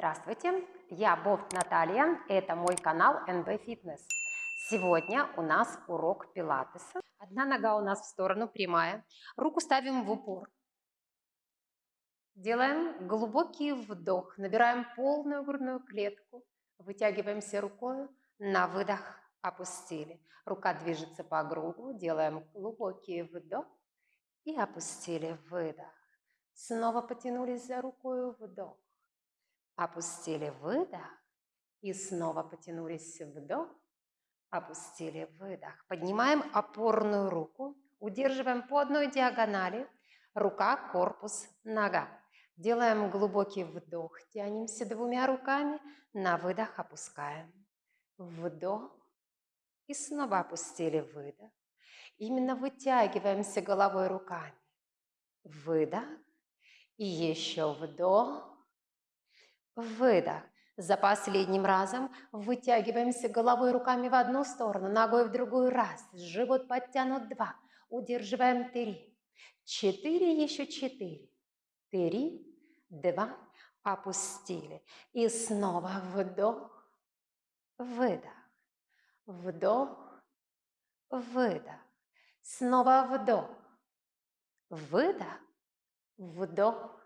Здравствуйте, я Бофт Наталья, это мой канал NB Fitness. Сегодня у нас урок пилатеса. Одна нога у нас в сторону прямая, руку ставим в упор. Делаем глубокий вдох, набираем полную грудную клетку, вытягиваемся рукой, на выдох опустили. Рука движется по кругу, делаем глубокий вдох и опустили, выдох. Снова потянулись за рукой, вдох. Опустили, выдох. И снова потянулись, вдох. Опустили, выдох. Поднимаем опорную руку. Удерживаем по одной диагонали. Рука, корпус, нога. Делаем глубокий вдох. Тянемся двумя руками. На выдох опускаем. Вдох. И снова опустили, выдох. Именно вытягиваемся головой руками. Выдох. И еще вдох. Выдох. За последним разом вытягиваемся головой руками в одну сторону, ногой в другую. Раз. Живот подтянут. Два. Удерживаем. Три. Четыре. Еще четыре. Три. Два. Опустили. И снова вдох. Выдох. Вдох. Выдох. Снова вдох. Выдох. Вдох.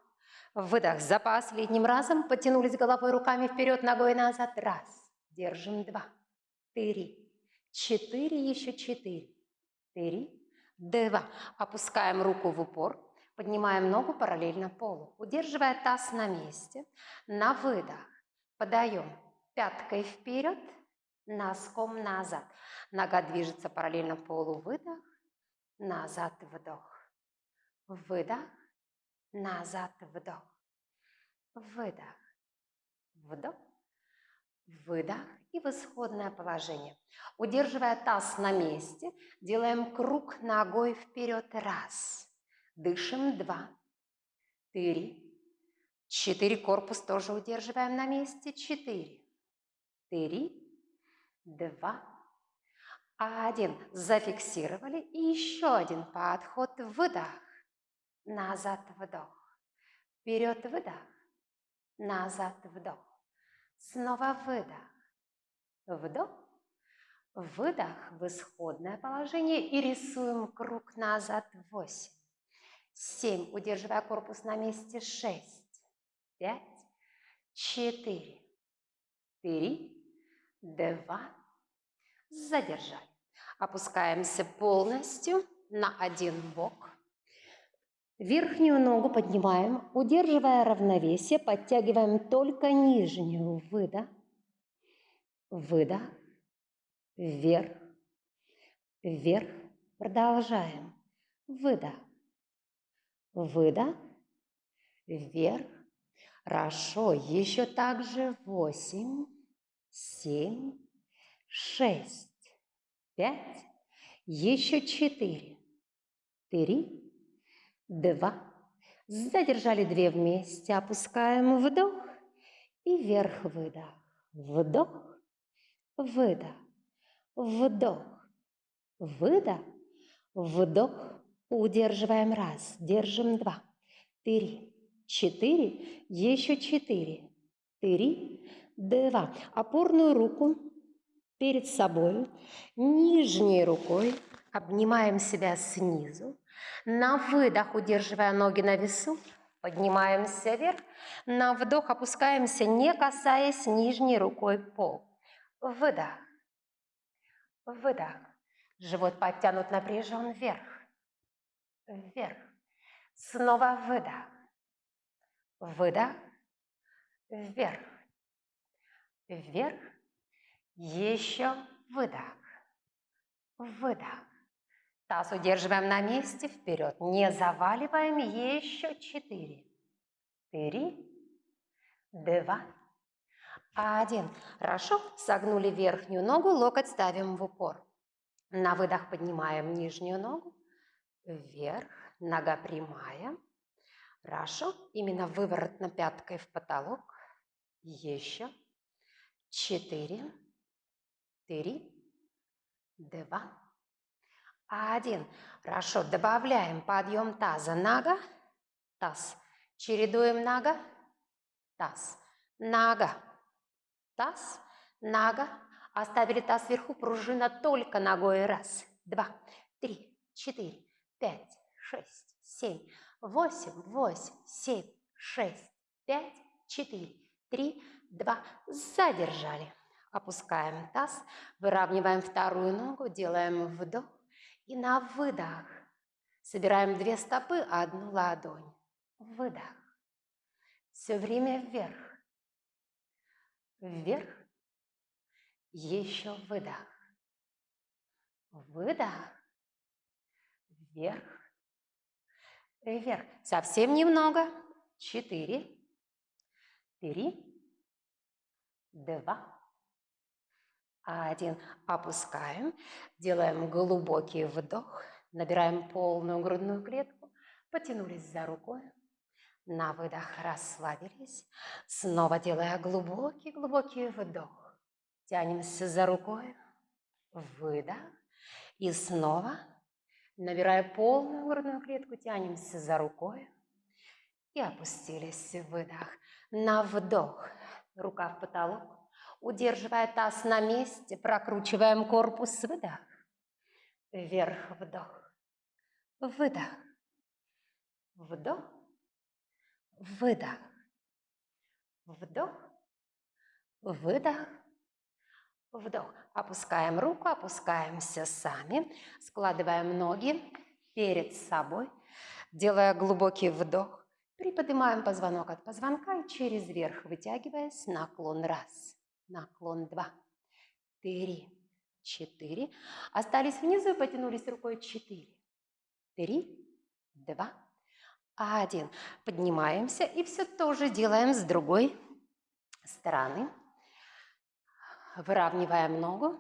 Выдох. За последним разом потянулись головой руками вперед, ногой назад. Раз. Держим. Два. Три. Четыре. Еще четыре. Три. Два. Опускаем руку в упор. Поднимаем ногу параллельно полу. Удерживая таз на месте. На выдох. Подаем пяткой вперед, носком назад. Нога движется параллельно полу. Выдох. Назад. Вдох. Выдох назад, вдох, выдох, вдох, выдох. И в исходное положение. Удерживая таз на месте, делаем круг ногой вперед, раз, дышим, два, три, четыре, корпус тоже удерживаем на месте, четыре, три, два, один, зафиксировали. И еще один подход, выдох, назад вдох, вперед выдох, назад вдох, снова выдох, вдох, выдох в исходное положение и рисуем круг назад, восемь, семь, удерживая корпус на месте, шесть, пять, четыре, три, два, задержали. Опускаемся полностью на один бок, Верхнюю ногу поднимаем, удерживая равновесие, подтягиваем только нижнюю. Выдох, выдох, вверх, вверх. Продолжаем. Выдох, выдох, вверх. Хорошо. Еще так же. Восемь, семь, шесть, пять, еще четыре, три, два. Задержали две вместе, опускаем вдох и вверх выдох. Вдох, выдох, вдох, выдох, вдох. Удерживаем раз, держим два, три, четыре, еще четыре, три, два. Опорную руку перед собой, нижней рукой обнимаем себя снизу, на выдох, удерживая ноги на весу, поднимаемся вверх. На вдох опускаемся, не касаясь нижней рукой пол. Выдох. Выдох. Живот подтянут, напряжен вверх. Вверх. Снова выдох. Выдох. Вверх. Вверх. Еще выдох. Выдох. Таз удерживаем на месте, вперед. Не заваливаем, еще четыре. Три, два, один. Хорошо, согнули верхнюю ногу, локоть ставим в упор. На выдох поднимаем нижнюю ногу, вверх, нога прямая. Хорошо, именно выворотно пяткой в потолок. Еще. Четыре, три, два, один. Хорошо, добавляем подъем таза. Нога, таз. Чередуем нога, таз. нога. Таз, нога. Оставили таз вверху, пружина только ногой. Раз, два, три, четыре, пять, шесть, семь, восемь, восемь, семь, шесть, пять, четыре, три, два. Задержали. Опускаем таз, выравниваем вторую ногу, делаем вдох и на выдох. Собираем две стопы, одну ладонь. Выдох. Все время вверх. Вверх. Еще выдох. Выдох. Вверх. Вверх. Совсем немного. Четыре. Три. Два. Один. Опускаем. Делаем глубокий вдох. Набираем полную грудную клетку. Потянулись за рукой. На выдох расслабились. Снова делая глубокий-глубокий вдох. Тянемся за рукой. Выдох. И снова, набирая полную грудную клетку, тянемся за рукой. И опустились. Выдох. На вдох. Рука в потолок. Удерживая таз на месте, прокручиваем корпус, выдох. Вверх, вдох. Выдох. Вдох. Выдох. Вдох. Выдох. Вдох. Опускаем руку, опускаемся сами. Складываем ноги перед собой, делая глубокий вдох. Приподнимаем позвонок от позвонка и через верх, вытягиваясь, наклон раз наклон 2, 3, 4. Остались внизу и потянулись рукой 4, 3, 2, 1. Поднимаемся и все тоже делаем с другой стороны. Выравниваем ногу.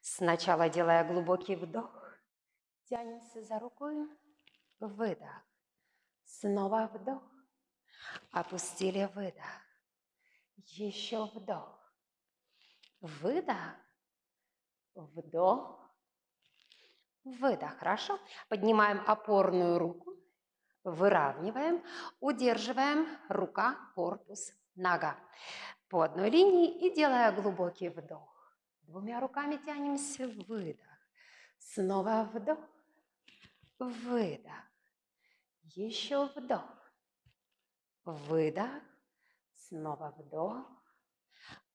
Сначала делая глубокий вдох. Тянемся за рукой. Выдох. Снова вдох. Опустили выдох. Еще вдох. Выдох. Вдох. Выдох. Хорошо. Поднимаем опорную руку. Выравниваем. Удерживаем. Рука, корпус, нога. По одной линии и делая глубокий вдох. Двумя руками тянемся. Выдох. Снова вдох. Выдох. Еще вдох. Выдох. Снова вдох.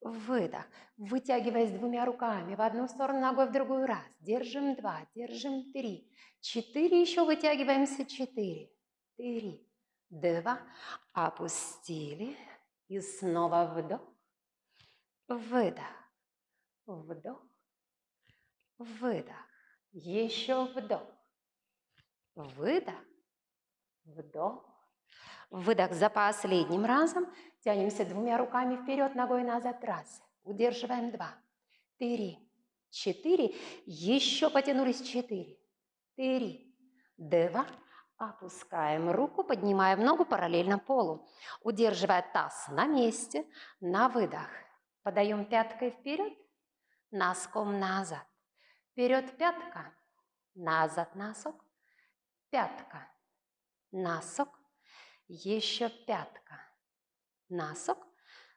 Выдох. Вытягиваясь двумя руками в одну сторону, ногой в другую раз. Держим два, держим три. Четыре, еще вытягиваемся. Четыре. Три. Два. Опустили. И снова вдох. Выдох. Вдох. Выдох. Еще вдох. Выдох. Вдох. Выдох за последним разом. Тянемся двумя руками вперед, ногой назад. Раз. Удерживаем два. Три. Четыре. Еще потянулись. Четыре. Три. Два. Опускаем руку, поднимаем ногу параллельно полу. Удерживая таз на месте. На выдох. Подаем пяткой вперед. Носком назад. Вперед пятка. Назад носок. Пятка. Носок еще пятка, носок,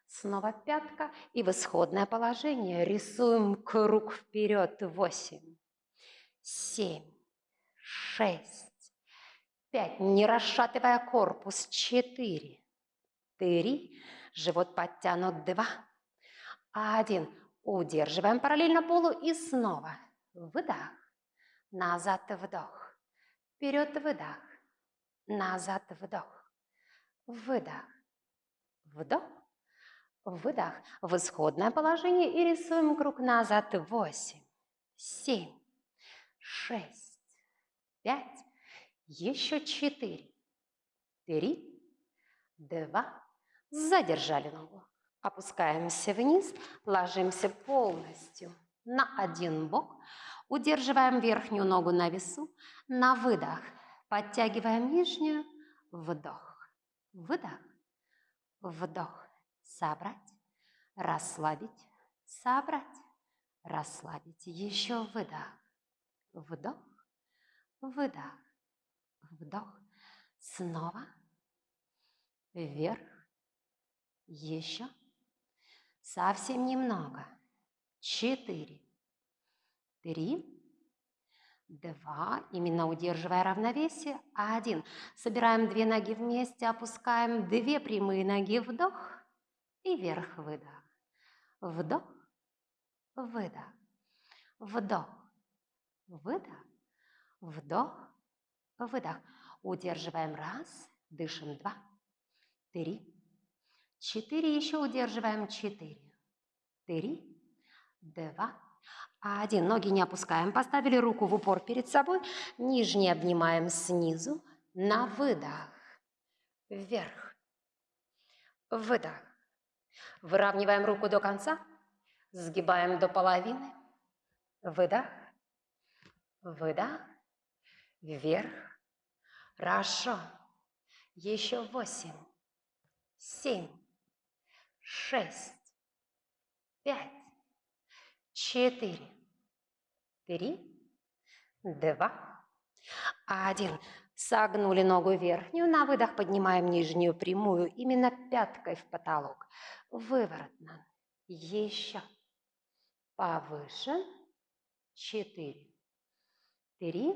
снова пятка. И в исходное положение рисуем круг вперед. Восемь, семь, шесть, пять, не расшатывая корпус. Четыре, три, живот подтянут. Два, один. Удерживаем параллельно полу и снова. Выдох, назад вдох, вперед выдох, назад вдох выдох, вдох, выдох. В исходное положение и рисуем круг назад. Восемь, семь, шесть, пять, еще четыре, три, два, задержали ногу. Опускаемся вниз, ложимся полностью на один бок, удерживаем верхнюю ногу на весу, на выдох, подтягиваем нижнюю, вдох. Выдох. Вдох. Собрать. Расслабить. Собрать. Расслабить. Еще выдох. Вдох. Выдох. Вдох. Снова. Вверх. Еще. Совсем немного. Четыре. Три. Два. Именно удерживая равновесие. Один. Собираем две ноги вместе, опускаем две прямые ноги. Вдох и вверх-выдох. Вдох, выдох. Вдох, выдох. Вдох, выдох. Удерживаем раз, дышим два, три, четыре. Еще удерживаем четыре, три, два, один. Ноги не опускаем. Поставили руку в упор перед собой. Нижний обнимаем снизу. На выдох. Вверх. Выдох. Выравниваем руку до конца. Сгибаем до половины. Выдох. Выдох. Вверх. Хорошо. Еще восемь. Семь. Шесть. Пять четыре, три, два, один. Согнули ногу верхнюю, на выдох поднимаем нижнюю прямую, именно пяткой в потолок. Выворотно. Еще. Повыше. Четыре, три,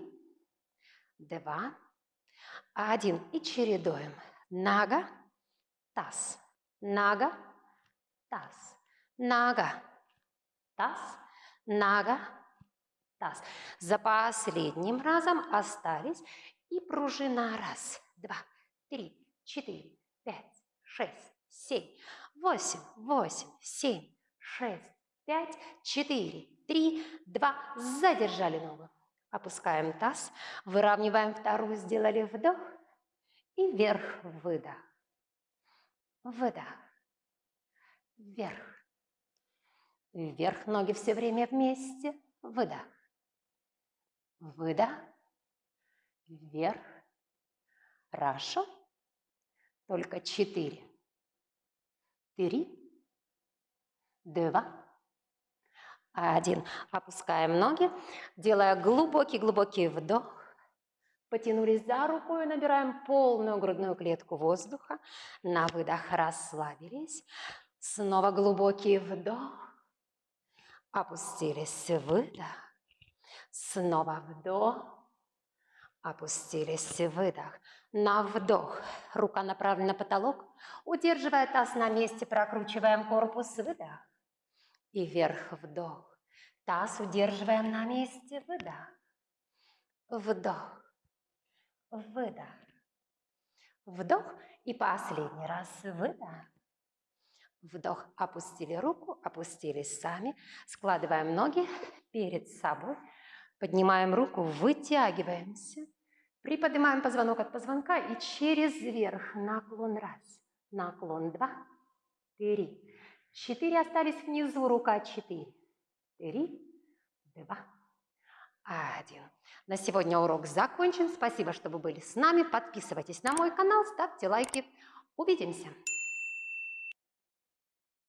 два, один. И чередуем. Нога, таз, нога, таз, нога, таз, нога, таз. За последним разом остались и пружина. Раз, два, три, четыре, пять, шесть, семь, восемь, восемь, семь, шесть, пять, четыре, три, два. Задержали ногу. Опускаем таз, выравниваем вторую, сделали вдох и вверх, выдох. Выдох. Вверх. Вверх ноги все время вместе. Выдох. Выдох. Вверх. Хорошо. Только четыре. Три. Два. Один. Опускаем ноги, делая глубокий-глубокий вдох. Потянулись за руку и набираем полную грудную клетку воздуха. На выдох расслабились. Снова глубокий вдох. Опустились, выдох. Снова вдох. Опустились, выдох. На вдох. Рука направлена на потолок. Удерживая таз на месте, прокручиваем корпус, выдох. И вверх, вдох. Таз удерживаем на месте, выдох. Вдох. Выдох. Вдох. И последний раз выдох. Вдох, опустили руку, опустились сами. Складываем ноги перед собой. Поднимаем руку, вытягиваемся. Приподнимаем позвонок от позвонка и через верх наклон раз, наклон два, три, четыре остались внизу, рука четыре, три, два, один. На сегодня урок закончен. Спасибо, что вы были с нами. Подписывайтесь на мой канал, ставьте лайки. Увидимся!